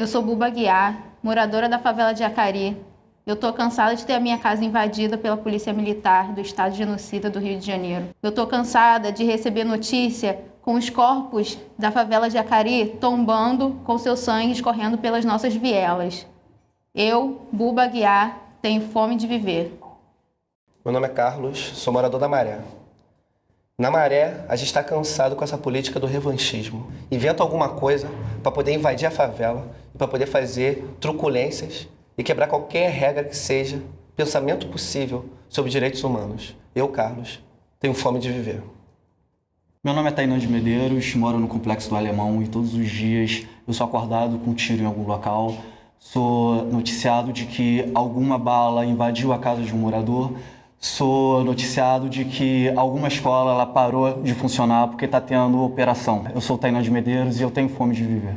Eu sou Buba Guiar, moradora da favela de Acari. Eu tô cansada de ter a minha casa invadida pela polícia militar do estado genocida do Rio de Janeiro. Eu tô cansada de receber notícia com os corpos da favela de Acari tombando com seu sangue escorrendo pelas nossas vielas. Eu, Buba Guiar, tenho fome de viver. Meu nome é Carlos, sou morador da Maré. Na Maré, a gente está cansado com essa política do revanchismo. Inventa alguma coisa para poder invadir a favela para poder fazer truculências e quebrar qualquer regra que seja, pensamento possível sobre direitos humanos. Eu, Carlos, tenho fome de viver. Meu nome é Tainan de Medeiros, moro no Complexo do Alemão e todos os dias eu sou acordado com um tiro em algum local. Sou noticiado de que alguma bala invadiu a casa de um morador Sou noticiado de que alguma escola ela parou de funcionar porque está tendo operação. Eu sou Tainá de Medeiros e eu tenho fome de viver.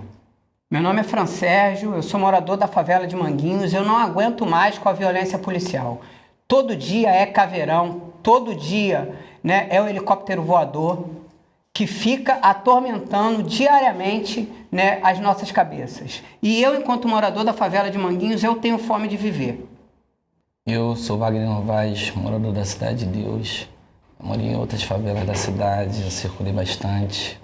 Meu nome é Fran Sérgio, eu sou morador da favela de Manguinhos eu não aguento mais com a violência policial. Todo dia é caveirão, todo dia né, é o helicóptero voador que fica atormentando diariamente né, as nossas cabeças. E eu, enquanto morador da favela de Manguinhos, eu tenho fome de viver. Eu sou Wagner Novaes, morador da Cidade de Deus. Eu moro em outras favelas da cidade, já circulei bastante.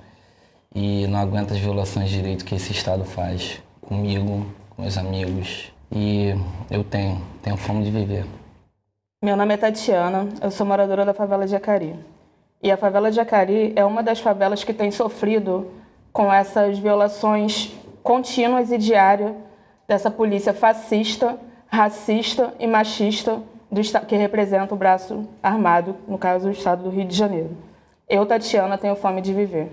E não aguento as violações de direito que esse Estado faz comigo, com meus amigos. E eu tenho, tenho fome de viver. Meu nome é Tatiana, eu sou moradora da favela de Acari. E a favela de Acari é uma das favelas que tem sofrido com essas violações contínuas e diárias dessa polícia fascista racista e machista do, que representa o braço armado, no caso, o Estado do Rio de Janeiro. Eu, Tatiana, tenho fome de viver.